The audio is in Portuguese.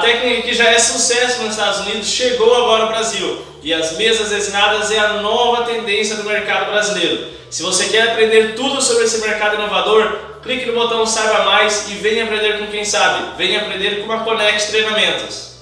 técnica que já é sucesso nos Estados Unidos chegou agora ao Brasil e as mesas resinadas é a nova tendência do mercado brasileiro. Se você quer aprender tudo sobre esse mercado inovador, clique no botão Saiba Mais e venha aprender com quem sabe. Venha aprender com a Conex Treinamentos.